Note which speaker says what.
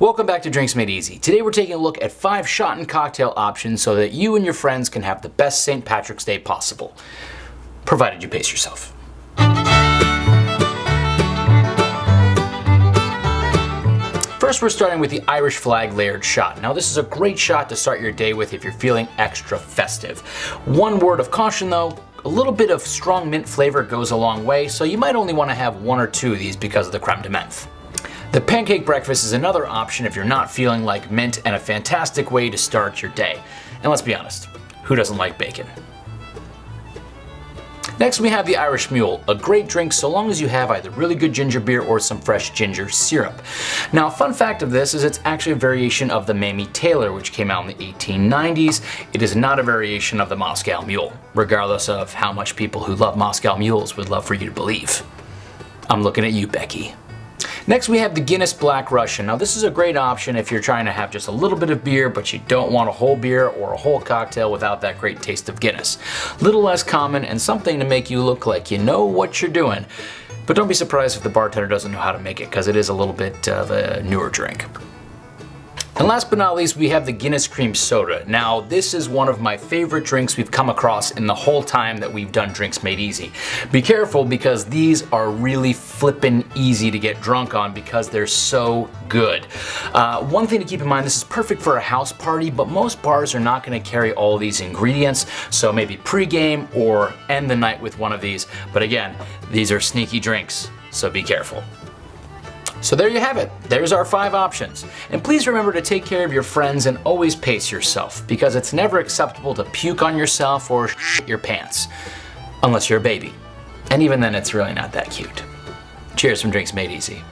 Speaker 1: Welcome back to Drinks Made Easy. Today we're taking a look at five shot and cocktail options so that you and your friends can have the best St. Patrick's Day possible. Provided you pace yourself. First we're starting with the Irish flag layered shot. Now this is a great shot to start your day with if you're feeling extra festive. One word of caution though, a little bit of strong mint flavor goes a long way, so you might only want to have one or two of these because of the creme de menthe. The pancake breakfast is another option if you're not feeling like mint and a fantastic way to start your day. And let's be honest, who doesn't like bacon? Next we have the Irish Mule, a great drink so long as you have either really good ginger beer or some fresh ginger syrup. Now fun fact of this is it's actually a variation of the Mamie Taylor which came out in the 1890s. It is not a variation of the Moscow Mule, regardless of how much people who love Moscow Mules would love for you to believe. I'm looking at you, Becky. Next we have the Guinness Black Russian. Now this is a great option if you're trying to have just a little bit of beer but you don't want a whole beer or a whole cocktail without that great taste of Guinness. Little less common and something to make you look like you know what you're doing. But don't be surprised if the bartender doesn't know how to make it because it is a little bit of a newer drink. And last but not least, we have the Guinness Cream Soda. Now, this is one of my favorite drinks we've come across in the whole time that we've done Drinks Made Easy. Be careful because these are really flippin' easy to get drunk on because they're so good. Uh, one thing to keep in mind, this is perfect for a house party, but most bars are not gonna carry all these ingredients, so maybe pre-game or end the night with one of these. But again, these are sneaky drinks, so be careful. So there you have it. There's our five options. And please remember to take care of your friends and always pace yourself because it's never acceptable to puke on yourself or shit your pants. Unless you're a baby. And even then it's really not that cute. Cheers from Drinks Made Easy.